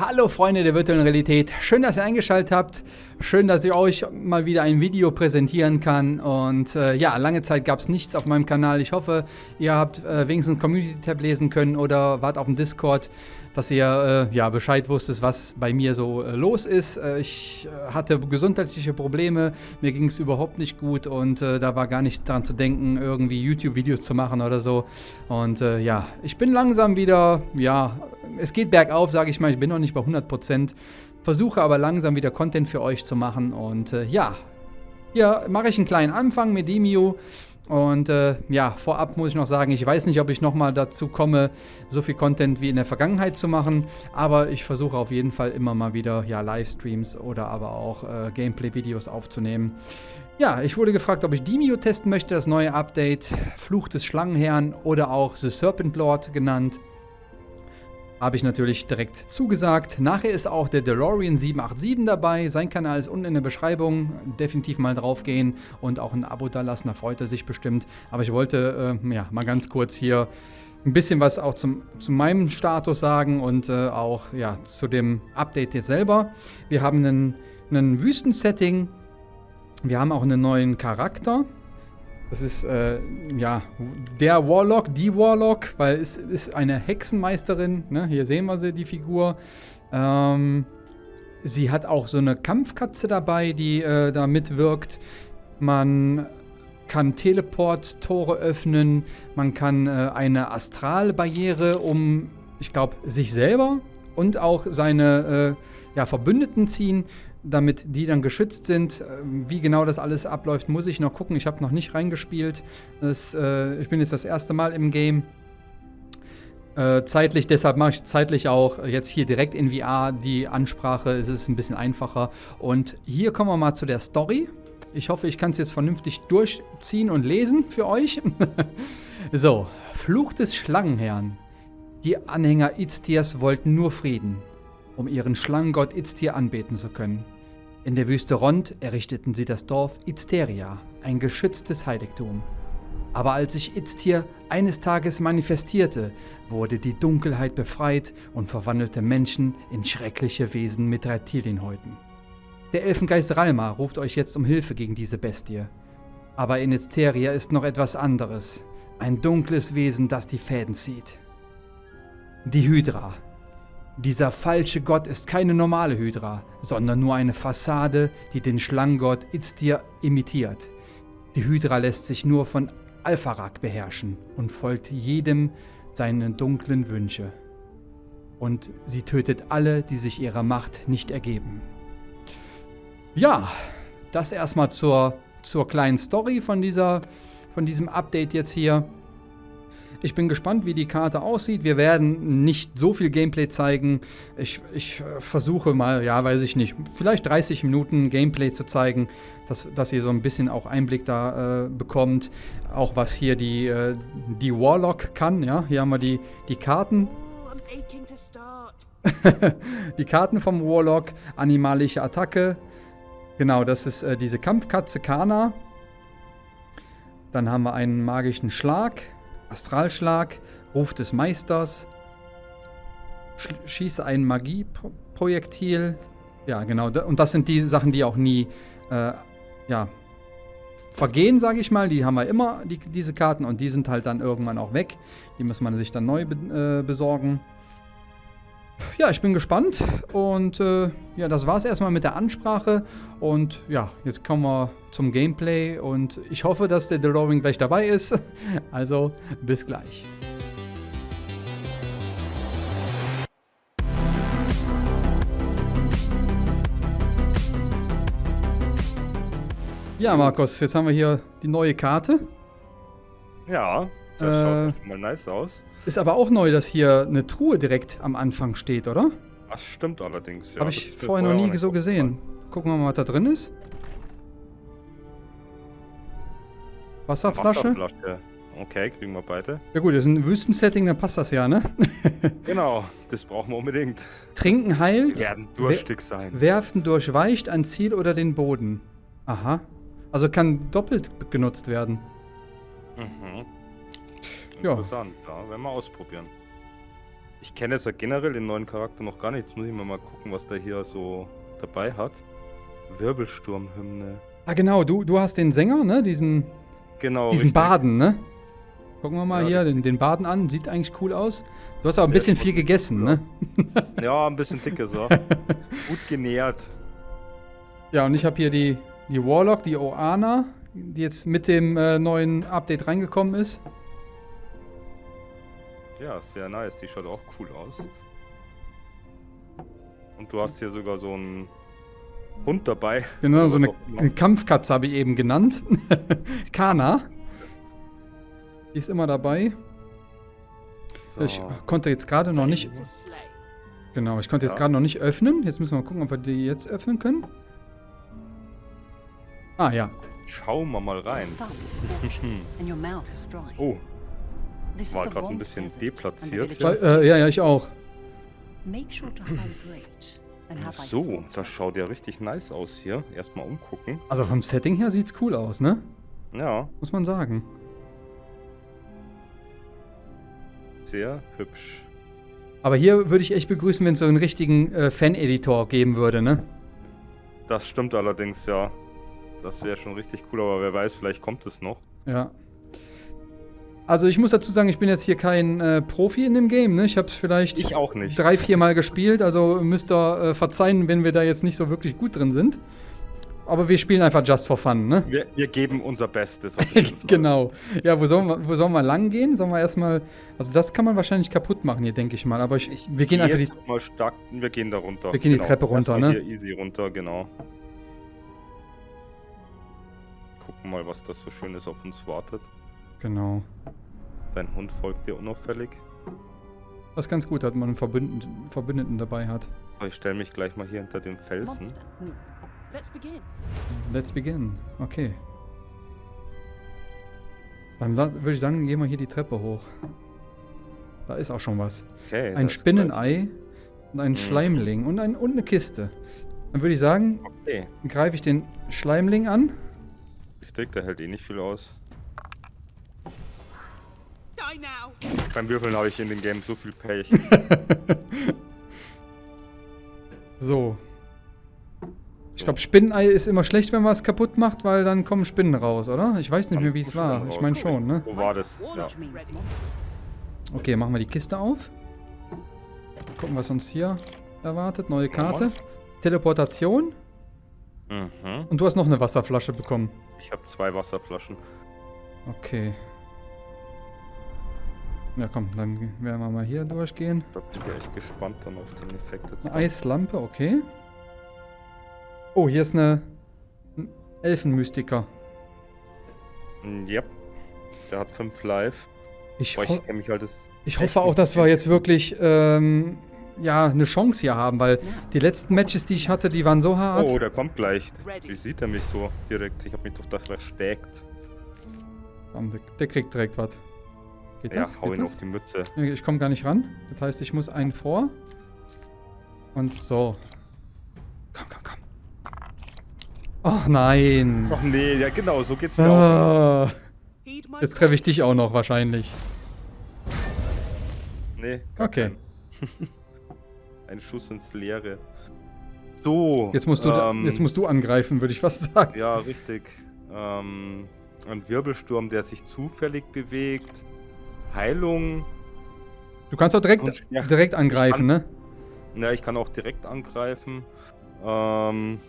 Hallo Freunde der virtuellen Realität, schön, dass ihr eingeschaltet habt, schön, dass ich euch mal wieder ein Video präsentieren kann und äh, ja, lange Zeit gab es nichts auf meinem Kanal. Ich hoffe, ihr habt äh, wenigstens Community-Tab lesen können oder wart auf dem Discord, dass ihr äh, ja, Bescheid wusstet, was bei mir so äh, los ist. Äh, ich äh, hatte gesundheitliche Probleme, mir ging es überhaupt nicht gut und da war gar nicht daran zu denken, irgendwie YouTube-Videos zu machen oder so. Und ja, ich bin langsam wieder, ja, es geht bergauf, sage ich mal. Ich bin noch nicht bei 100%. Versuche aber langsam wieder Content für euch zu machen. Und äh, ja, hier mache ich einen kleinen Anfang mit Demio. Und äh, ja, vorab muss ich noch sagen, ich weiß nicht, ob ich nochmal dazu komme, so viel Content wie in der Vergangenheit zu machen. Aber ich versuche auf jeden Fall immer mal wieder ja, Livestreams oder aber auch äh, Gameplay-Videos aufzunehmen. Ja, ich wurde gefragt, ob ich Demio testen möchte, das neue Update. Fluch des Schlangenherrn oder auch The Serpent Lord genannt. Habe ich natürlich direkt zugesagt. Nachher ist auch der DeLorean 787 dabei. Sein Kanal ist unten in der Beschreibung. Definitiv mal drauf gehen und auch ein Abo da lassen. Da freut er sich bestimmt. Aber ich wollte äh, ja, mal ganz kurz hier ein bisschen was auch zum, zu meinem Status sagen und äh, auch ja, zu dem Update jetzt selber. Wir haben einen, einen Wüstensetting. Wir haben auch einen neuen Charakter. Das ist, äh, ja, der Warlock, die Warlock, weil es ist eine Hexenmeisterin. Ne? Hier sehen wir sie, die Figur. Ähm, sie hat auch so eine Kampfkatze dabei, die äh, da mitwirkt. Man kann Teleport-Tore öffnen. Man kann äh, eine Astralbarriere um, ich glaube, sich selber und auch seine äh, ja, Verbündeten ziehen damit die dann geschützt sind. Ähm, wie genau das alles abläuft, muss ich noch gucken. Ich habe noch nicht reingespielt. Das, äh, ich bin jetzt das erste Mal im Game. Äh, zeitlich, deshalb mache ich zeitlich auch jetzt hier direkt in VR die Ansprache. Es ist ein bisschen einfacher. Und hier kommen wir mal zu der Story. Ich hoffe, ich kann es jetzt vernünftig durchziehen und lesen für euch. so, Fluch des Schlangenherrn. Die Anhänger Iztirs wollten nur Frieden um ihren Schlangengott Iztir anbeten zu können. In der Wüste Rond errichteten sie das Dorf Izteria, ein geschütztes Heiligtum. Aber als sich Iztir eines Tages manifestierte, wurde die Dunkelheit befreit und verwandelte Menschen in schreckliche Wesen mit Reptilienhäuten. Der Elfengeist Ralma ruft euch jetzt um Hilfe gegen diese Bestie. Aber in Izteria ist noch etwas anderes. Ein dunkles Wesen, das die Fäden zieht. Die Hydra, dieser falsche Gott ist keine normale Hydra, sondern nur eine Fassade, die den Schlangengott Iztir imitiert. Die Hydra lässt sich nur von Alpharak beherrschen und folgt jedem seine dunklen Wünsche. Und sie tötet alle, die sich ihrer Macht nicht ergeben. Ja, das erstmal zur, zur kleinen Story von, dieser, von diesem Update jetzt hier. Ich bin gespannt, wie die Karte aussieht. Wir werden nicht so viel Gameplay zeigen. Ich, ich äh, versuche mal, ja, weiß ich nicht, vielleicht 30 Minuten Gameplay zu zeigen, dass, dass ihr so ein bisschen auch Einblick da äh, bekommt. Auch was hier die, äh, die Warlock kann. Ja, hier haben wir die, die Karten. die Karten vom Warlock, animalische Attacke. Genau, das ist äh, diese Kampfkatze Kana. Dann haben wir einen magischen Schlag. Astralschlag, Ruf des Meisters, Sch schieße ein Magieprojektil. Ja, genau. Und das sind die Sachen, die auch nie äh, ja, vergehen, sage ich mal. Die haben wir immer, die, diese Karten. Und die sind halt dann irgendwann auch weg. Die muss man sich dann neu be äh, besorgen. Ja, ich bin gespannt. Und äh, ja, das war es erstmal mit der Ansprache. Und ja, jetzt kommen wir zum Gameplay. Und ich hoffe, dass der DeLorean gleich dabei ist. Also, bis gleich. Ja, Markus, jetzt haben wir hier die neue Karte. Ja, das äh, schaut mal nice aus. Ist aber auch neu, dass hier eine Truhe direkt am Anfang steht, oder? Das stimmt allerdings, ja. Habe ich vorher noch nie so gesehen. Gucken wir mal, was da drin ist. Wasserflasche. Wasserflasche. Okay, kriegen wir beide. Ja gut, das ist ein Wüstensetting, dann passt das ja, ne? genau, das brauchen wir unbedingt. Trinken heilt. Wir werden durstig sein. Werfen durchweicht ein Ziel oder den Boden. Aha. Also kann doppelt genutzt werden. Mhm. Interessant, ja. ja. Werden wir ausprobieren. Ich kenne jetzt ja generell den neuen Charakter noch gar nicht. Jetzt muss ich mir mal gucken, was der hier so dabei hat. Wirbelsturmhymne. Ah, genau, du, du hast den Sänger, ne? Diesen, Genau. diesen richtig. Baden, ne? Gucken wir mal Ja, hier den, den Baden an. Sieht eigentlich cool aus. Du hast aber ein bisschen viel gegessen, ne? Ja, ein bisschen dick ist er. Gut genährt. Ja, und ich habe hier die, die Warlock, die Oana, die jetzt mit dem äh, neuen Update reingekommen ist. Ja, ist sehr nice. Die schaut auch cool aus. Und du hast hier sogar so einen Hund dabei. Genau, so eine, eine Kampfkatze habe ich eben genannt. Kana. Die ist immer dabei. So. Ich konnte jetzt gerade noch nicht. Genau, ich konnte jetzt Ja. gerade noch nicht öffnen. Jetzt müssen wir mal gucken, ob wir die jetzt öffnen können. Ah ja. Schauen wir mal rein. Oh, war gerade ein bisschen deplatziert. village Äh, ja, ja, ich auch. So, das schaut ja richtig nice aus hier. Erstmal umgucken. Also vom Setting her sieht's cool aus, ne? Ja, Muss man sagen. sehr hübsch. Aber hier würde ich echt begrüßen, wenn es so einen richtigen äh, Fan-Editor geben würde, ne? Das stimmt allerdings, ja. Das wäre schon richtig cool, aber wer weiß, vielleicht kommt es noch. Ja. Also ich muss dazu sagen, ich bin jetzt hier kein äh, Profi in dem Game, ne? Ich habe es vielleicht Ich auch nicht. drei, vier Mal gespielt, also müsst ihr äh, verzeihen, wenn wir da jetzt nicht so wirklich gut drin sind. Aber wir spielen einfach just for fun, ne? Wir, wir geben unser Bestes. auf jeden Fall. genau. Ja, wo sollen wir, wo sollen wir lang gehen? Sollen wir erstmal. Also das kann man wahrscheinlich kaputt machen hier, denke ich mal. Aber ich, wir gehen Geh einfach die. mal stark. Wir gehen da runter. Wir gehen die Treppe runter, Erstmal ne? Hier easy runter, genau. Gucken mal, was das so Schönes auf uns wartet. Genau. Dein Hund folgt dir unauffällig. Das ist ganz gut, dass man einen Verbündeten, Verbündeten dabei hat. So, Ich stelle mich gleich mal hier hinter dem Felsen. monster. Move. Let's begin. Let's begin. Okay. Dann würde ich sagen, gehen wir hier die Treppe hoch. Da ist auch schon was. Okay, Ein Spinnenei und ein Mhm. Schleimling und, ein, und eine Kiste. Dann würde ich sagen, Okay, greife ich den Schleimling an. richtig, der hält eh nicht viel aus. Beim Würfeln habe ich in dem Game so viel Pech. So. Ich glaube, Spinnenei ist immer schlecht, wenn man es kaputt macht, weil dann kommen Spinnen raus, oder? Ich weiß nicht mehr, wie es war. Ich meine schon, ne? Wo war das? Ja. Okay, machen wir die Kiste auf. Gucken, was uns hier erwartet. Neue Karte. Teleportation. Mhm. Und du hast noch eine Wasserflasche bekommen. Ich habe zwei Wasserflaschen. Okay. Ja, komm, dann werden wir mal hier durchgehen. Da bin ich echt gespannt dann auf den Effekt jetzt. Eine. Eislampe, okay. Oh, hier ist eine ein Elfenmystiker. Mm, Yep. Der hat fünf Live. Ich, Boah, ho ich mich halt das. ich hoffe auch, dass wir jetzt wirklich ähm, ja, eine Chance hier haben, weil die letzten Matches, die ich hatte, die waren so hart. Oh, der kommt gleich. Wie sieht er mich so direkt? Ich habe mich doch da versteckt. Der kriegt direkt was. Geht Ja, das? hau Geht ihn das? auf die Mütze. Ich komme gar nicht ran. Das heißt, ich muss einen vor. Und so. Komm, komm, komm. Oh nein. Ach nee, ja genau, so geht's mir auch. Ah, my jetzt treffe ich dich auch noch wahrscheinlich. Nee, Okay. Ein Schuss ins Leere. So. Jetzt musst du, ähm, jetzt musst du angreifen, würde ich fast sagen. Ja, richtig. Ähm, ein Wirbelsturm, der sich zufällig bewegt. Heilung. Du kannst auch direkt, direkt angreifen, ne? Ja, ich kann auch direkt angreifen. Ähm,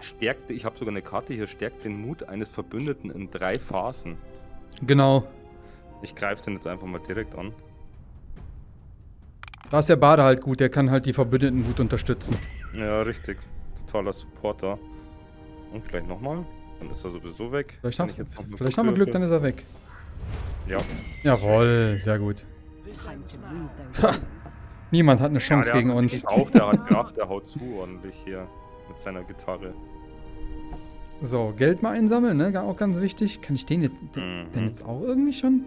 stärkt, ich habe sogar eine Karte hier, stärkt den Mut eines Verbündeten in drei Phasen. Genau. Ich greife den jetzt einfach mal direkt an. Da ist der Bade halt gut, der kann halt die Verbündeten gut unterstützen. Ja, richtig. Totaler Supporter. Und gleich nochmal. Dann ist er sowieso weg. Vielleicht, hast, vielleicht haben wir Glück, dann ist er weg. Ja. Jawohl, sehr gut. Hands. Niemand hat eine ja Chance der gegen uns. Auch, der hat Kraft, der haut zu ordentlich hier. Mit seiner Gitarre. So, Geld mal einsammeln, ne? Auch ganz wichtig. Kann ich den jetzt, den, Mhm. den jetzt auch irgendwie schon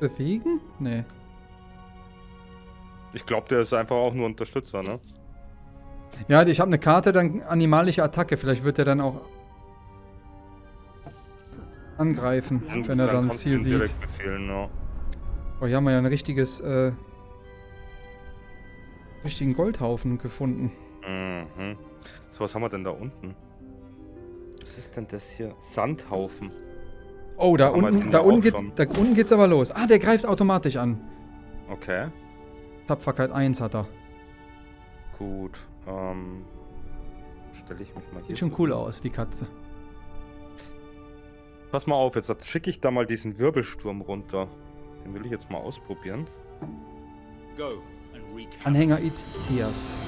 bewegen? Nee. Ich glaube, der ist einfach auch nur Unterstützer, ne? Ja, ich habe eine Karte, dann animalische Attacke. Vielleicht wird er dann auch angreifen, Und wenn er dann du Ziel sieht. befehlen, ja. Oh, hier haben wir ja ein richtiges äh, richtigen Goldhaufen gefunden. Mhm. So, was haben wir denn da unten? Was ist denn das hier? Sandhaufen. Oh, da unten, da unten geht's, schon. da unten geht's aber los. Ah, der greift automatisch an. Okay, Tapferkeit 1 hat er. gut. Ähm, Stelle ich mich mal hier. Sieht schon so cool hin. aus, die Katze. Pass mal auf, jetzt schicke ich da mal diesen Wirbelsturm runter. Den will ich jetzt mal ausprobieren. Anhänger Itzias.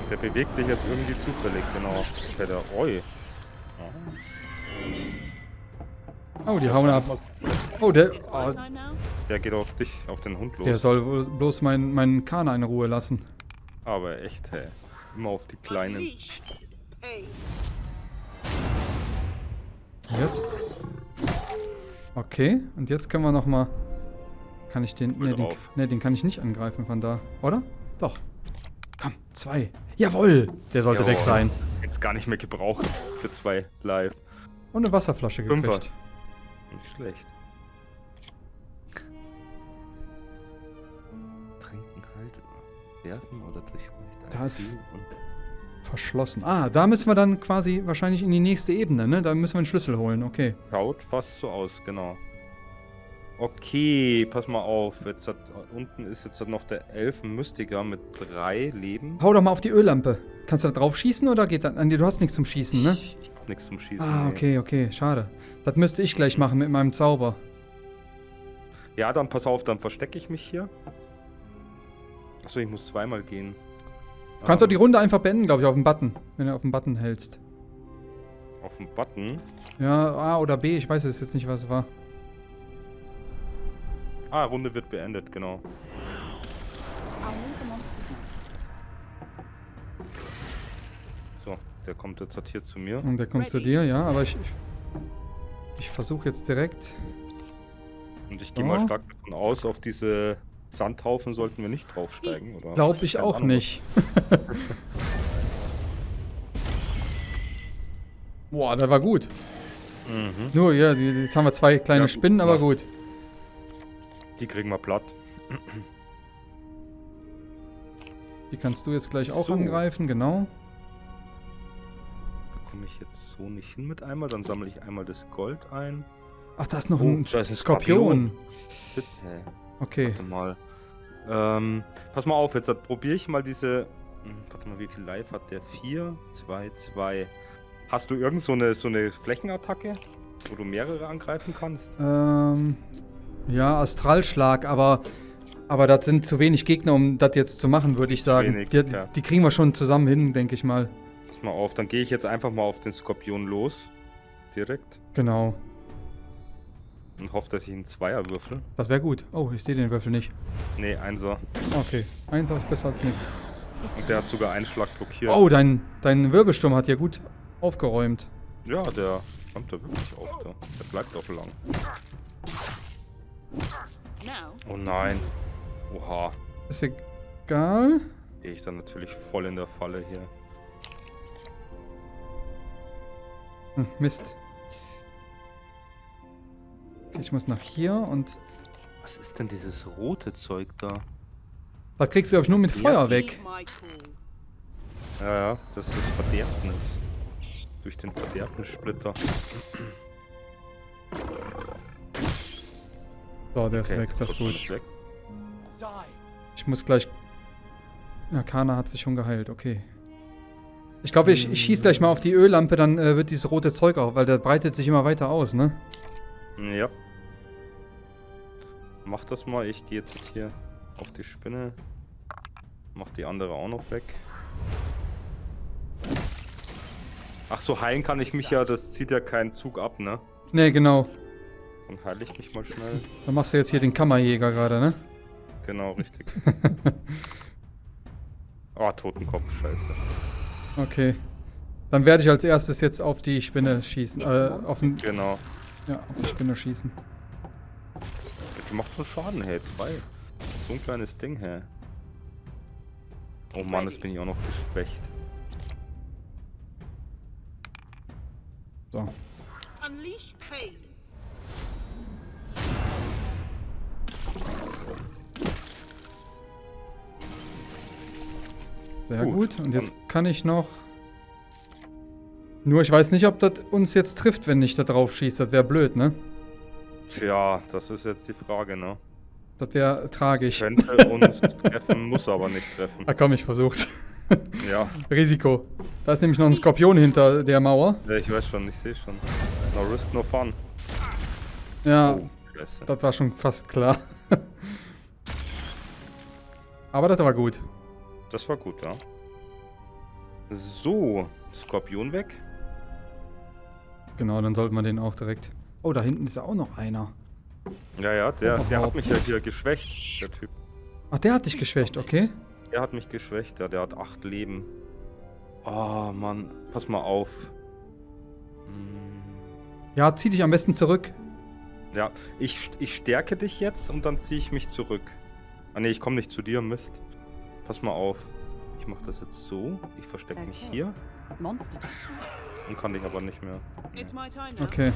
Und der bewegt sich jetzt irgendwie zufällig, genau. Okay, der Oi. Oh, die hauen ab. Oh, der, oh. Der geht auf dich, auf den Hund los. der soll wohl bloß meinen mein Kana in Ruhe lassen. Aber echt, hey. Immer auf die Kleinen. Jetzt? Okay, und jetzt können wir noch mal... Kann ich den... Ne, den, nee, den kann ich nicht angreifen von da. Oder? Doch. Komm, zwei. Jawohl! Der sollte weg Jawohl. sein. Jetzt gar nicht mehr gebraucht für zwei live. Und eine Wasserflasche Fünfer. gekriegt. Nicht schlecht. Trinken halt, werfen oder durchweicht. Da ist- Verschlossen. Ah, da müssen wir dann quasi wahrscheinlich in die nächste Ebene, ne? Da müssen wir einen Schlüssel holen, okay. Schaut fast so aus, genau. Okay, pass mal auf. Jetzt hat, unten ist jetzt noch der Elfenmystiker mit drei Leben. Hau doch mal auf die Öllampe. Kannst du da drauf schießen oder geht dann... Nee, du hast nichts zum Schießen, ne? Ich hab nichts zum Schießen. Ah, nee. okay, okay, schade. Das müsste ich gleich machen mit meinem Zauber. Ja, dann pass auf, dann verstecke ich mich hier. Achso, ich muss zweimal gehen. Du kannst doch Ähm, die Runde einfach beenden, glaube ich, auf den Button. Wenn du auf den Button hältst. Auf den Button. Ja, A oder B, ich weiß es jetzt nicht, was es war. Ah, Runde wird beendet, genau. So, der kommt jetzt halt hier zu mir. Und der kommt zu Ready dir, to ja, aber ich... Ich, ich versuche jetzt direkt... Und ich gehe So. mal stark davon aus, auf diese Sandhaufen sollten wir nicht draufsteigen, oder? Glaube ich Keine auch Ahnung. nicht. Boah, der war gut. Mhm. Nur, ja, die- jetzt haben wir zwei kleine Ja, Spinnen, aber gut. Die kriegen wir platt. Die kannst du jetzt gleich auch So. angreifen, genau. Da komme ich jetzt so nicht hin mit einmal. Dann sammle ich einmal das Gold ein. Ach, da ist noch Oh, ein da ist ein Skorpion. Bitte. Okay. Warte mal. Ähm, pass mal auf, jetzt probiere ich mal diese. Hm, Warte mal, wie viel Life hat der? 4, 2, 2. Hast du irgend so eine, so eine Flächenattacke, wo du mehrere angreifen kannst? Ähm, ja, Astralschlag, aber, aber das sind zu wenig Gegner, um das jetzt zu machen, würde ich sagen. wenig, die, ja. die kriegen wir schon zusammen hin, denke ich mal. Pass mal auf, dann gehe ich jetzt einfach mal auf den Skorpion los. Direkt. Genau. Und hoffe, dass ich einen Zweier würfel. Das wäre gut. Oh, ich sehe den Würfel nicht. Nee, Einser. Okay. Eins ist besser als nichts. Und der hat sogar einen Schlag blockiert. Oh, dein, dein Wirbelsturm hat ja gut aufgeräumt. Ja, der kommt da wirklich auf. Der, der bleibt auch lang. Oh nein. Oha. Ist egal. Gehe ich dann natürlich voll in der Falle hier. Hm, Mist. Okay, ich muss nach hier und... Was ist denn dieses rote Zeug da? Das kriegst du, glaube ich, nur mit Ja. Feuer weg. Ja, ja, das ist Verderbnis. Durch den Verderbnissplitter. So, der ist Okay, weg, das ist gut. weg. Ich muss gleich... Ja, Kana hat sich schon geheilt, okay. Ich glaube, ich, ich schieße gleich mal auf die Öllampe, dann äh, wird dieses rote Zeug auch, weil der breitet sich immer weiter aus, ne? Ja. Mach das mal. Ich gehe jetzt hier auf die Spinne. Mach die andere auch noch weg. Ach so, heilen kann ich mich ja. Das zieht ja keinen Zug ab, ne? Ne, genau. Dann heile ich mich mal schnell. Dann machst du jetzt hier den Kammerjäger gerade, ne? Genau, richtig. Oh, Totenkopf, scheiße. Okay. Dann werde ich als erstes jetzt auf die Spinne schießen. Äh, auf, den, Genau. ja, auf die Spinne schießen. Die macht schon Schaden, hey. Zwei. So ein kleines Ding, hä. Oh Mann, jetzt bin ich auch noch geschwächt. So. Unleash pain. Sehr gut. Gut, Und jetzt kann ich noch... Nur ich weiß nicht, ob das uns jetzt trifft, wenn ich da drauf schieße. Das wäre blöd, ne? Tja, das ist jetzt die Frage, ne? Das wäre tragisch. Könnte uns treffen, muss aber nicht treffen. Ah komm, ich versuch's. Ja, Risiko. Da ist nämlich noch ein Skorpion hinter der Mauer. ja, ich weiß schon, ich sehe schon. No risk, no fun. Ja, Oh, das war schon fast klar. Aber das war gut. Das war gut, ja. So, Skorpion weg. Genau, dann sollten wir den auch direkt... Oh, da hinten ist auch noch einer. Ja, ja, der, der hat mich ja hier geschwächt, der Typ. Ach, der hat dich geschwächt, okay. Der hat mich geschwächt, ja, der hat acht Leben. Oh, Mann, pass mal auf. Hm, Ja, zieh dich am besten zurück. Ja, ich, ich stärke dich jetzt und dann ziehe ich mich zurück. Ah ne, ich komme nicht zu dir, Mist. Pass mal auf. Ich mache das jetzt so. Ich verstecke mich hier Monster und kann dich aber nicht mehr. Now. Okay.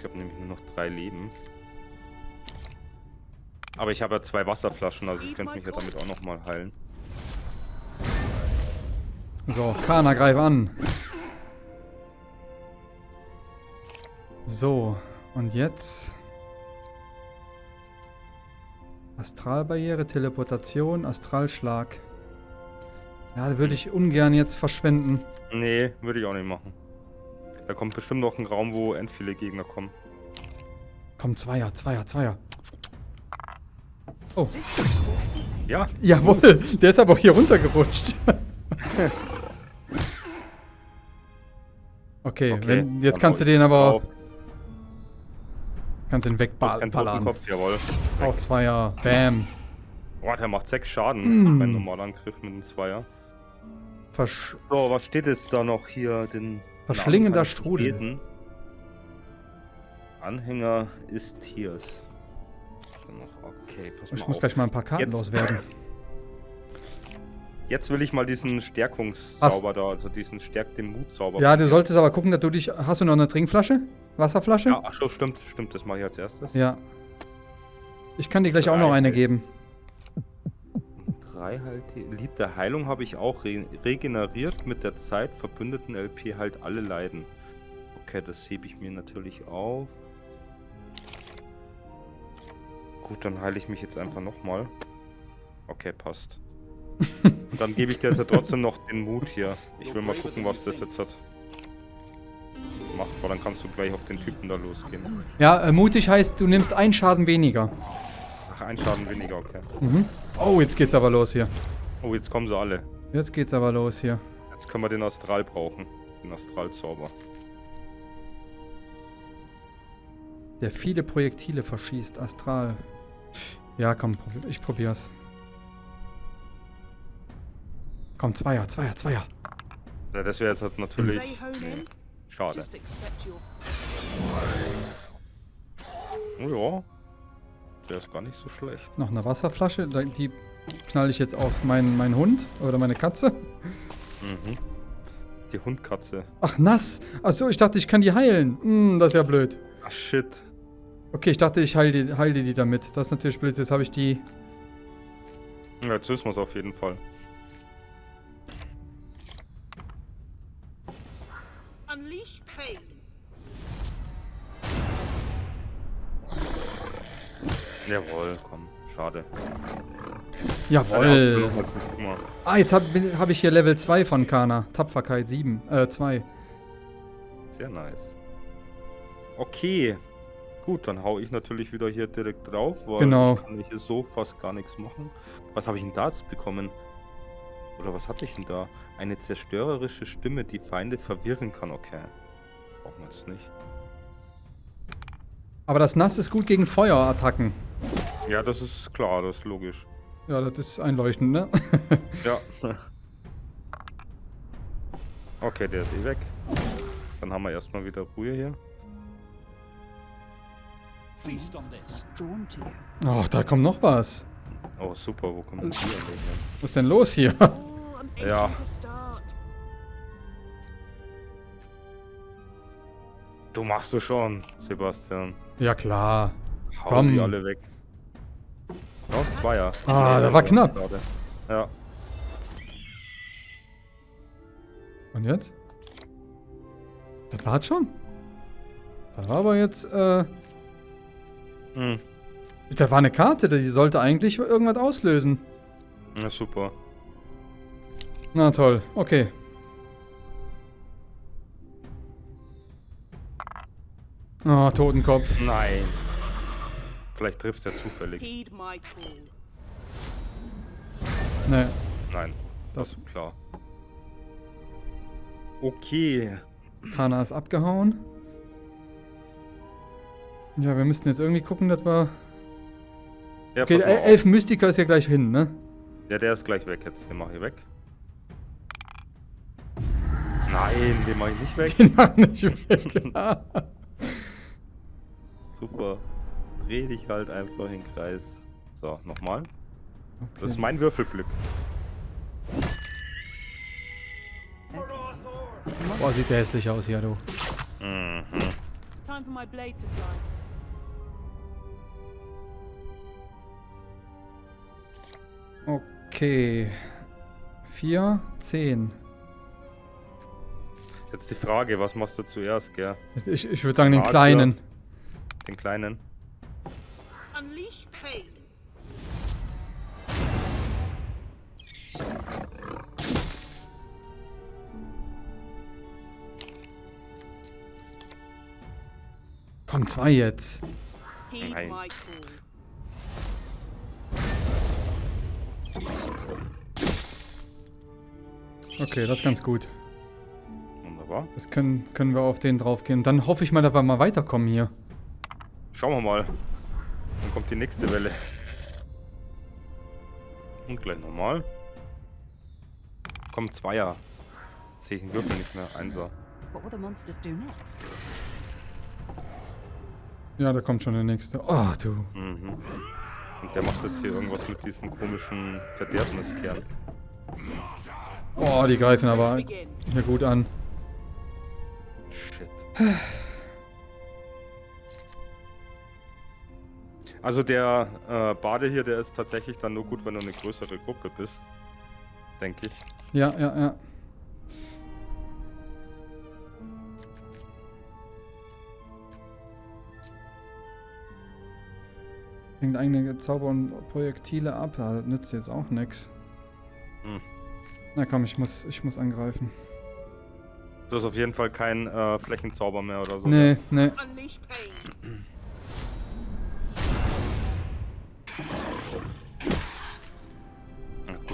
Ich habe nämlich nur noch drei Leben. Aber ich habe ja zwei Wasserflaschen, also ich könnte mich ja damit auch nochmal heilen. So, Kana, greif an. So, und jetzt... Astralbarriere, Teleportation, Astralschlag. Ja, würde ich ungern jetzt verschwenden. Nee, würde ich auch nicht machen. Da kommt bestimmt noch ein Raum, wo end viele Gegner kommen. Komm, Zweier, Zweier, Zweier. Awesome. Ja, Jawohl, der ist aber auch hier runtergerutscht. okay, okay. wenn, jetzt kannst du den aber... drauf. Kannst kein wegballern. Totenkopf, jawohl. Auch Zweier. Bam. Boah, der macht sechs Schaden. Mm. Normaler Angriff mit dem Zweier. Versch So, was steht jetzt da noch hier? Den Verschlingender Strudel. lesen. Anhänger ist Tiers. Okay, ich muss auf. gleich mal ein paar Karten Jetzt- loswerden. Jetzt will ich mal diesen Stärkungszauber da, also diesen Stärk den Mutzauber. Ja, du solltest aber gucken, dass du dich... Hast du noch eine Trinkflasche? Wasserflasche? Ja, ach so, stimmt, stimmt, das mache ich als erstes. Ja. Ich kann dir gleich auch noch Drei. eine geben. Drei halt. Lied der Heilung habe ich auch re regeneriert mit der Zeit. Verbündeten LP halt alle Leiden. Okay, das hebe ich mir natürlich auf. Gut, dann heile ich mich jetzt einfach nochmal. Okay, passt. Und dann gebe ich dir jetzt trotzdem noch den Mut hier. Ich will mal gucken, was das jetzt hat. Macht, aber dann kannst du gleich auf den Typen da losgehen. Ja, äh, mutig heißt, du nimmst einen Schaden weniger. Ach, ein Schaden weniger, okay. Mhm. Oh, jetzt geht's aber los hier. Oh, jetzt kommen sie alle. Jetzt geht's aber los hier. Jetzt können wir den Astral brauchen. Den Astralzauber. Der viele Projektile verschießt. Astral. Ja, komm, ich probier's. Komm, Zweier, Zweier, Zweier. Ja, das wäre jetzt halt natürlich. Schade. Your. Oh ja. Der ist gar nicht so schlecht. Noch eine Wasserflasche. Die knall ich jetzt auf meinen, meinen Hund oder meine Katze. Mhm. Die Hundkatze. Ach, nass. Achso, ich dachte, ich kann die heilen. Hm, das ist ja blöd. Ach shit. Okay, ich dachte, ich heile die, heile die damit. Das ist natürlich blöd. Jetzt habe ich die... Ja, jetzt wissen wir es auf jeden Fall. Jawohl, komm. Schade. Jawohl. Mal. Ah, jetzt habe hab ich hier Level 2 von Kana. Tapferkeit 7. Äh, 2. Sehr nice. Okay. Gut, dann hau ich natürlich wieder hier direkt drauf, weil Genau. ich kann hier so fast gar nichts machen. Was habe ich denn da jetzt bekommen? Oder was hatte ich denn da? Eine zerstörerische Stimme, die Feinde verwirren kann. Okay. Brauchen wir jetzt nicht. Aber das Nass ist gut gegen Feuerattacken. Ja, das ist klar, das ist logisch. Ja, das ist einleuchtend, ne? Ja. Okay, der ist eh weg. Dann haben wir erstmal wieder Ruhe hier. Oh, da kommt noch was. Oh, super, wo kommen die denn her? Was ist denn los hier? Oh, Ja. Du machst es schon, Sebastian. Ja, klar. Hau Komm. die alle weg. Ja, Zweier. Ah, Nee, da war knapp. Schade. Ja. Und jetzt? Das war's schon? Das war aber jetzt, äh... Hm. Da war eine Karte, die sollte eigentlich irgendwas auslösen. Ja, super. Na toll, okay. Ah, Totenkopf. Nein. Vielleicht triffst du ja zufällig. Heed my call. Ne, Nein, das klar. Okay. Kana ist abgehauen. Ja, wir müssten jetzt irgendwie gucken, dass wir... Ja, Okay, der. Elf Mystiker ist ja gleich hin, ne? Ja, der ist gleich weg jetzt. Den mache ich weg. Nein, den mache ich nicht weg. Den mach nicht weg. Super. Dreh dich halt einfach im Kreis. So, nochmal. Das ist Okay. mein Würfelglück. Boah, sieht der hässlich aus hier, du. Mhm. Time for my blade to fly. Okay. 4, 10. Jetzt die Frage, was machst du zuerst, gell? Ich, ich würde sagen den Adler. kleinen. Den kleinen. Unleash pain. Komm, zwei jetzt. Nein. Okay, das ist ganz gut. Wunderbar. Das können, können wir auf den draufgehen. Dann hoffe ich mal, dass wir mal weiterkommen hier. Schauen wir mal. Dann kommt die nächste Welle. Und gleich nochmal. Kommt Zweier. Sehe ich den Würfel nicht mehr. Einser. What will the monsters do next? Ja, da kommt schon der nächste. Oh, du. Mhm. Und der macht jetzt hier irgendwas mit diesen komischen Verderbniskern. Oh, die greifen aber hier gut an. Shit. Also der äh, Bade hier, der ist tatsächlich dann nur gut, wenn du eine größere Gruppe bist. Denke ich. Ja, ja, ja. Hängt eigene Zauber und Projektile ab. Ja, das nützt jetzt auch nix. Hm. Na komm, ich muss, ich muss angreifen. Du hast auf jeden Fall kein äh, Flächenzauber mehr oder so. Nee, nee.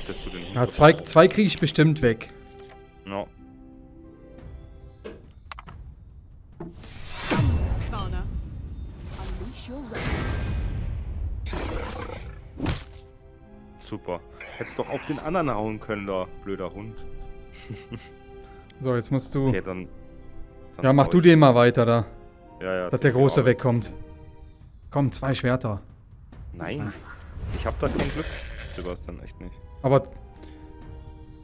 Dass du den Ja, zwei, zwei kriege ich bestimmt weg. Wrath. Super. Hättest doch auf den anderen hauen können, da blöder Hund. So, jetzt musst du... Okay, dann. dann Ja, mach du den mal weiter da. Ja, ja. Dass der Große wegkommt. Komm, zwei Schwerter. Nein. Ich hab da kein Glück. Sebastian, echt nicht. Aber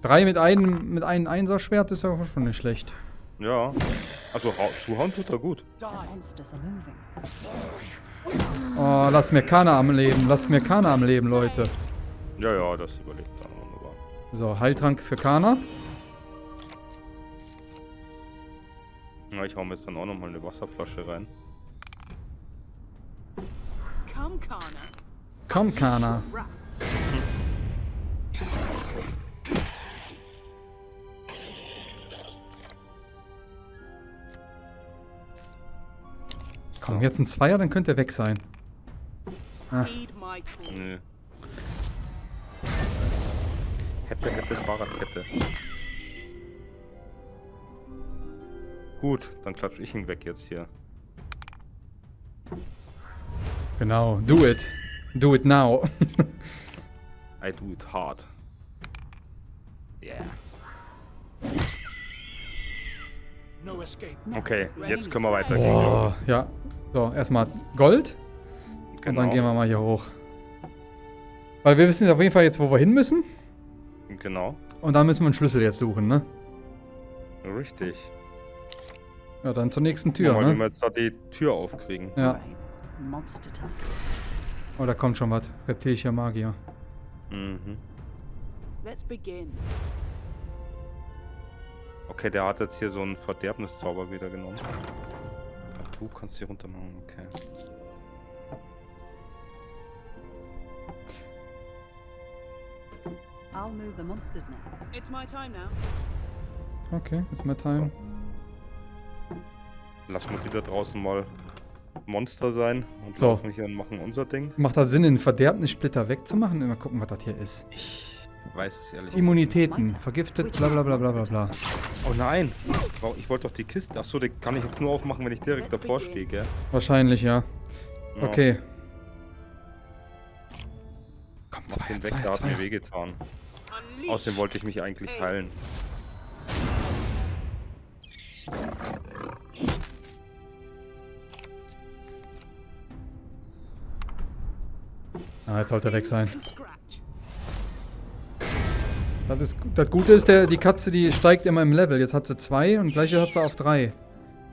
drei mit einem mit einem Einser-Schwert ist ja auch schon nicht schlecht. Ja. Also hau- zuhauen tut er gut. Oh, lasst mir Kana am Leben. Lasst mir Kana am Leben, Leute. Ja, ja, das überlebt er wunderbar. So, Heiltrank für Kana. Ja, ich hau mir jetzt dann auch nochmal eine Wasserflasche rein. Come, Kana. Komm, Kana. Wrath. Komm, jetzt ein Zweier, dann könnte er weg sein. Ah. Call. Nö. Hätte, hätte, Fahrradkette. Gut, dann klatsch ich ihn weg jetzt hier. Genau, do it. Do it now. I do it hard. Yeah. Okay, jetzt können wir weitergehen. Boah, ja. So, erstmal Gold. Und Genau. dann gehen wir mal hier hoch. Weil wir wissen auf jeden Fall jetzt, wo wir hin müssen. Genau. Und dann müssen wir einen Schlüssel jetzt suchen, ne? Richtig. Ja, dann zur nächsten Tür, mal, wie wir ne? jetzt da die Tür aufkriegen. Ja. Oh, da kommt schon was. Reptilischer Magier. Mhm. Let's begin. Okay, der hat jetzt hier so einen Verderbniszauber wieder genommen. Ach, du kannst hier runter machen, okay. I'll move the monsters now. It's my time now. Okay, ist my time. Lass mal die da draußen mal Monster sein und So. laufen hier und machen unser Ding. Macht das Sinn, den Verderbnissplitter wegzumachen? Mal gucken, was das hier ist. Ich weiß es ehrlich Immunitäten, vergiftet, bla bla bla bla bla bla. Oh nein! Ich wollte doch die Kiste. Achso, die kann ich jetzt nur aufmachen, wenn ich direkt Let's davor stehe, gell? Wahrscheinlich, ja. Ja, Okay. Komm, Mach den weg, der hat mir wehgetan. Außerdem wollte ich mich eigentlich heilen. Ah, jetzt sollte er weg sein. Das, das Gute ist, der, die Katze, die steigt immer im Level. Jetzt hat sie zwei und gleich hat sie auf drei.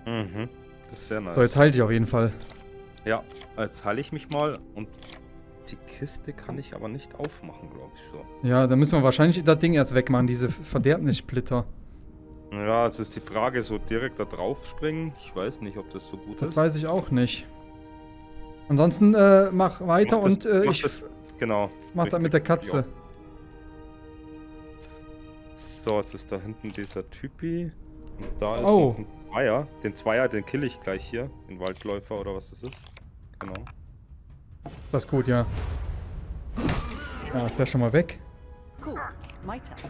Mhm. Das ist sehr nice. So, jetzt heilt die auf jeden Fall. Ja, jetzt heile ich mich mal und die Kiste kann ich aber nicht aufmachen, glaube ich so. Ja, dann müssen wir wahrscheinlich das Ding erst wegmachen, diese Verderbnissplitter. Ja, jetzt ist die Frage, so direkt da drauf springen. Ich weiß nicht, ob das so gut Das ist. weiß ich auch nicht. Ansonsten äh, mach weiter Mach das- und äh, mach ich das- Genau. mach das mit der Katze. Ja. So, jetzt ist da hinten dieser Typi. Und da ist Oh. noch ein Zweier. Den Zweier, den kill ich gleich hier. Den Waldläufer oder was das ist. Genau. Das ist gut, ja. Ja, ist ja schon mal weg.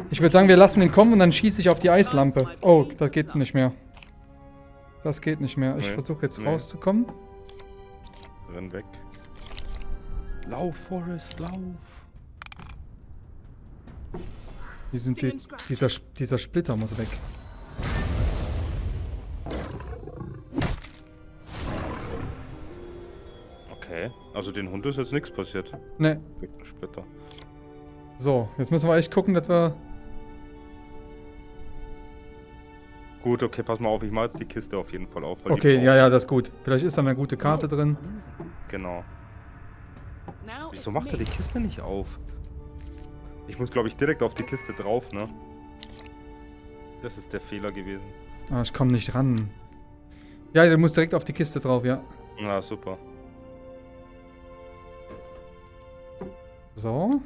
Ich würde sagen, wir lassen ihn kommen und dann schieße ich auf die Eislampe. Oh, das geht nicht mehr. Das geht nicht mehr. Ich Nee, versuche jetzt nee. rauszukommen. Renn weg. Lauf, Forrest, lauf. Hier sind die, dieser, dieser Splitter muss weg. Okay. Also den Hund ist jetzt nichts passiert. Ne, Weg ein Splitter. so. Jetzt müssen wir echt gucken, dass wir... Gut, okay, pass mal auf. Ich mache jetzt die Kiste auf jeden Fall auf. Okay, ja, ja, das ist gut. Vielleicht ist da eine gute Karte drin. Genau. Now Wieso macht er die Kiste nicht auf? Ich muss, glaube ich, direkt auf die Kiste drauf, ne? Das ist der Fehler gewesen. Ah, ich komme nicht ran. Ja, der muss direkt auf die Kiste drauf, ja. Na, super. So.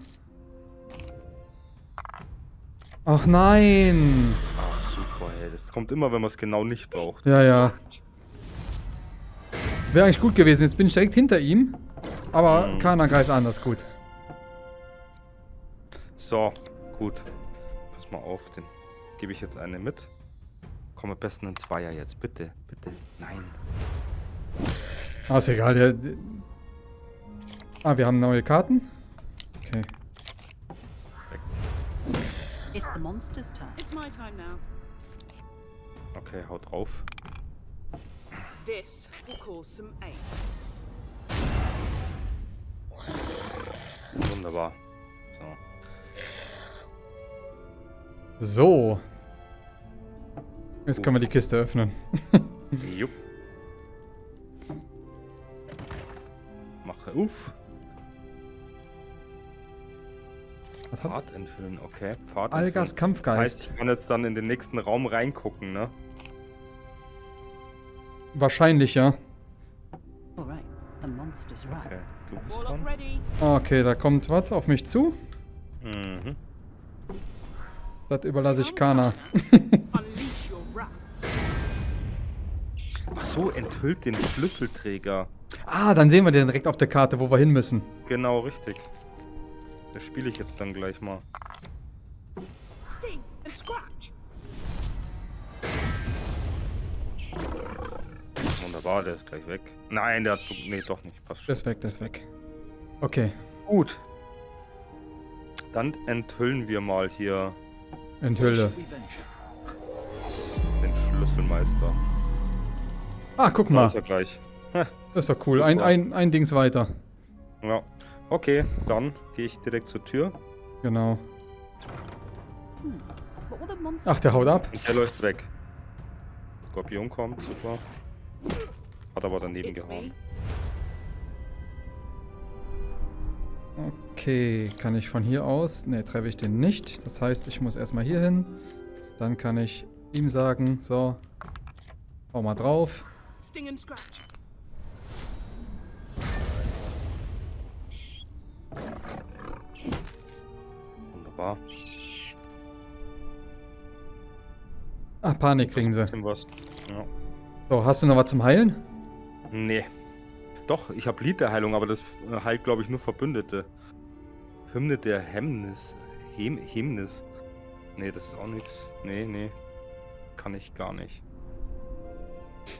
Ach nein! Ah, super, ey. Das kommt immer, wenn man es genau nicht braucht. Ja, ja. Wäre eigentlich gut gewesen. Jetzt bin ich direkt hinter ihm. Aber Mhm. Kana greift an, das ist gut. So, gut. Pass mal auf, den gebe ich jetzt eine mit. Komm am besten ein Zweier jetzt. Bitte, bitte. Nein. Ah, ist egal. Der, ah, wir haben neue Karten. Okay. It's the monster's turn. It's my time now. Okay, haut drauf. This will cause some ache. Wunderbar. So. So. Jetzt können wir die Kiste öffnen. Jupp. Mache uff. Was hat, Pfad enthüllen, okay. Pfad Algas. Kampfgeist. Das heißt, ich kann jetzt dann in den nächsten Raum reingucken, ne? wahrscheinlich, ja. Okay, du bist dran. ready. Okay, da kommt was auf mich zu. Mhm. Das überlasse ich Kana. Ach so, enthüllt den Schlüsselträger. Ah, dann sehen wir den direkt auf der Karte, wo wir hin müssen. Genau, richtig. Das spiele ich jetzt dann gleich mal. Sting and scratch. Wunderbar, der ist gleich weg. Nein, der hat... Nee, doch nicht. Passt Der schon. ist weg, der ist weg. Okay, Gut. Dann enthüllen wir mal hier enthülle. den Schlüsselmeister. Ah, guck Da mal. ist er gleich. Das ist doch cool. Ein, Super. ein, ein Dings weiter. Ja. Okay, dann gehe ich direkt zur Tür. Genau. Monster Ach, der haut ab. Und der läuft weg. Skorpion kommt, super. Hat aber daneben It's gehauen. Okay, kann ich von hier aus? Ne, treffe ich den nicht. Das heißt, ich muss erstmal hier hin. Dann kann ich ihm sagen, so, hau mal drauf. Sting and scratch. Wunderbar. Ah, Panik kriegen sie. Ja. So, hast du noch was zum Heilen? Nee. Doch, ich habe Lied der Heilung, aber das äh, heilt, glaube ich, nur Verbündete. Hymne der Hemmnis. Hem Hemnis. Nee, das ist auch nichts. Nee, nee. Kann ich gar nicht.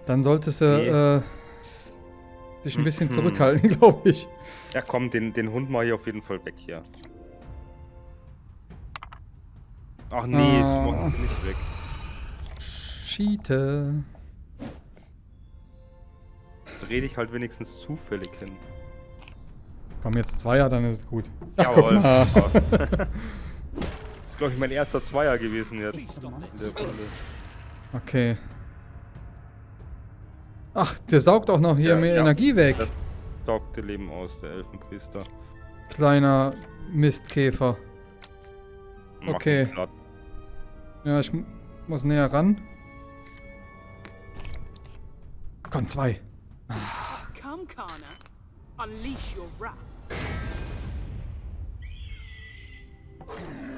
Dann solltest du Nee. äh, dich ein bisschen Mhm. zurückhalten, glaube ich. Ja, komm, den, den Hund mal hier auf jeden Fall weg hier. Ach nee, Ah. macht nicht weg. Schiete. Dreh dich halt wenigstens zufällig hin. Komm, jetzt Zweier, dann ist es gut. Ach, guck Jawohl. mal. das ist, glaube ich, mein erster Zweier gewesen jetzt. Okay. Ach, der saugt auch noch hier Ja, mehr ja, Energie das- weg. Das saugte Leben aus, der Elfenpriester. Kleiner Mistkäfer. Mach Okay. Ja, ich mu- muss näher ran. Komm, zwei. Come, Kana. Unleash your wrath.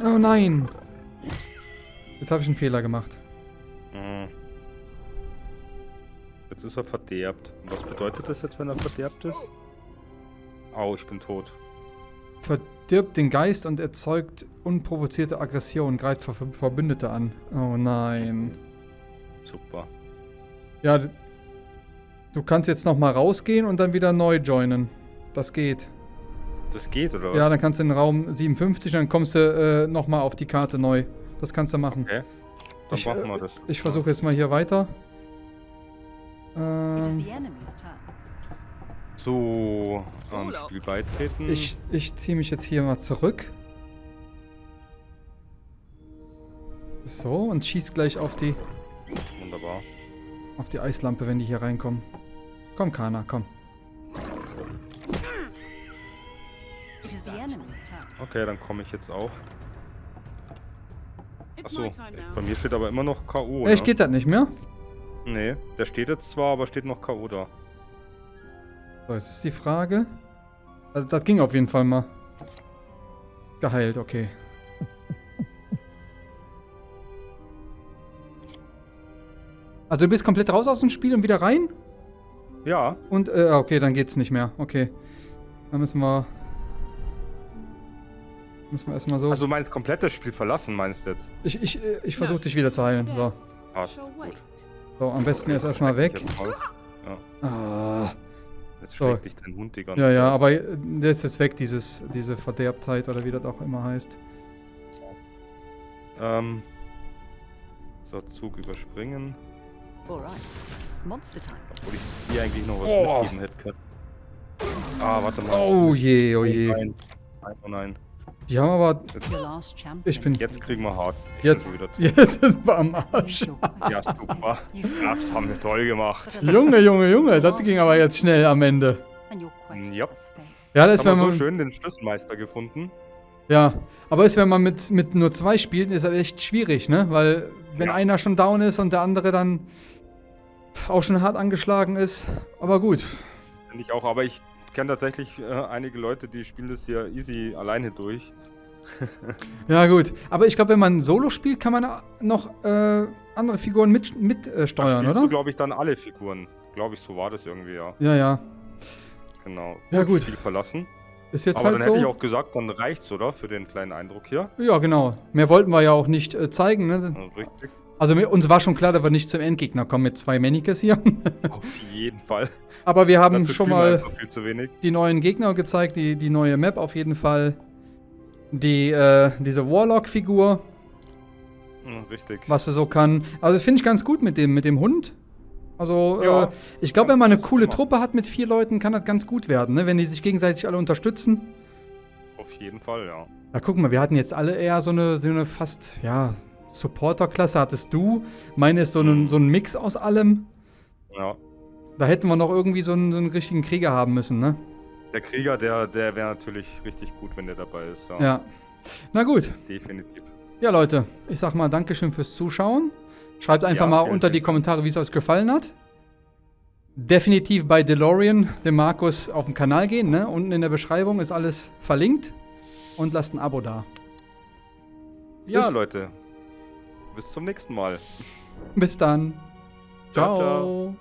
Oh nein. Jetzt habe ich einen Fehler gemacht. Mhm. Jetzt ist er verderbt. Und was bedeutet das jetzt, wenn er verderbt ist? Au, ich bin tot. Verdirbt den Geist und erzeugt unprovozierte Aggression, greift Ver Ver- Verbündete an. Oh nein. Super. Ja, du kannst jetzt nochmal rausgehen und dann wieder neu joinen. Das geht. Das geht, oder was? Ja, dann kannst du in den Raum 57 und dann kommst du äh, nochmal auf die Karte neu. Das kannst du machen. Okay. Dann Ich, machen äh, wir das. Ich versuche jetzt mal hier weiter. Ähm. So, am Urlaub. Spiel beitreten. ich ich ziehe mich jetzt hier mal zurück. So, und schieß gleich auf die, Wunderbar. auf die Eislampe, wenn die hier reinkommen. Komm, Kana, komm. Okay, dann komme ich jetzt auch. Achso, bei mir steht aber immer noch K.O. Echt, ne? geht das nicht mehr? Nee, der steht jetzt zwar, aber steht noch K.O. da. So, jetzt ist die Frage. Also, das ging auf jeden Fall mal. Geheilt, okay. Also du bist komplett raus aus dem Spiel und wieder rein? Ja, Und, äh, okay, dann geht's nicht mehr. Okay. Dann müssen wir... Müssen wir erstmal so... also du meinst komplettes Spiel verlassen, meinst du jetzt? ich ich, äh, ich versuche dich wieder zu heilen. So. Passt, gut. so, am besten erst erstmal weg. Jetzt, raus. Ah. jetzt So. schlägt dich dein Hund die ganze Ja, ja, Zeit. aber äh, der ist jetzt weg, dieses, diese Verderbtheit oder wie das auch immer heißt. Ähm, so, Zug überspringen. Alright. Monster time. Obwohl ich dir eigentlich noch was Oh. mitgeben hätte können. Ah, warte mal. Oh je, oh je. Nein, nein, oh nein. Die haben aber... Champion. Ich bin... Jetzt kriegen wir hart. Ich Jetzt, jetzt ist wir am Arsch. Ja, super. Das haben wir toll gemacht. Junge, Junge, Junge, das ging aber jetzt schnell am Ende. has failed. Ja, das wenn so schön den Schlüsselmeister gefunden. ja, aber ist, wenn man mit, mit nur zwei spielt, ist das echt schwierig, ne? Weil wenn Ja. einer schon down ist und der andere dann auch schon hart angeschlagen ist. Aber gut. Finde ich auch, aber ich kenne tatsächlich äh, einige Leute, die spielen das hier easy alleine durch. Ja, gut. Aber ich glaube, wenn man Solo spielt, kann man noch äh, andere Figuren mit, mit äh, steuern, spielst du, oder? glaube ich, dann alle Figuren. Glaube ich, so war das irgendwie, ja. Ja, ja. Genau. Ja, gut. Spiel verlassen. Ist jetzt aber halt dann hätte ich so. auch gesagt, dann reicht's, oder? Für den kleinen Eindruck hier. Ja, genau. Mehr wollten wir ja auch nicht äh, zeigen, ne? Richtig. Also uns war schon klar, dass wir nicht zum Endgegner kommen mit zwei Manicas hier. Auf jeden Fall. Aber wir haben Dazu schon mal die neuen Gegner gezeigt, die, die neue Map auf jeden Fall. Die, äh, diese Warlock-Figur, Hm, Richtig. was sie so kann. Also finde ich ganz gut mit dem, mit dem Hund. Also, Ja, äh, ich glaube, wenn man eine coole. Truppe hat mit vier Leuten, kann das ganz gut werden, ne? Wenn die sich gegenseitig alle unterstützen. Auf jeden Fall, ja. Na, guck mal, wir hatten jetzt alle eher so eine, so eine fast, ja, Supporter-Klasse hattest du. Meine ist so ein, so ein Mix aus allem. Ja. Da hätten wir noch irgendwie so einen, so einen richtigen Krieger haben müssen, ne? Der Krieger, der, der wäre natürlich richtig gut, wenn der dabei ist. Ja. Na gut. Definitiv. Ja, Leute, ich sag mal Dankeschön fürs Zuschauen. Schreibt einfach Ja, mal unter die Kommentare, wie es euch gefallen hat. Definitiv bei DeLorean, dem Markus, auf den Kanal gehen. Ne? Unten in der Beschreibung ist alles verlinkt. Und lasst ein Abo da. Ja, Bis- Leute. Bis zum nächsten Mal. Bis dann. Ciao, ciao. ciao.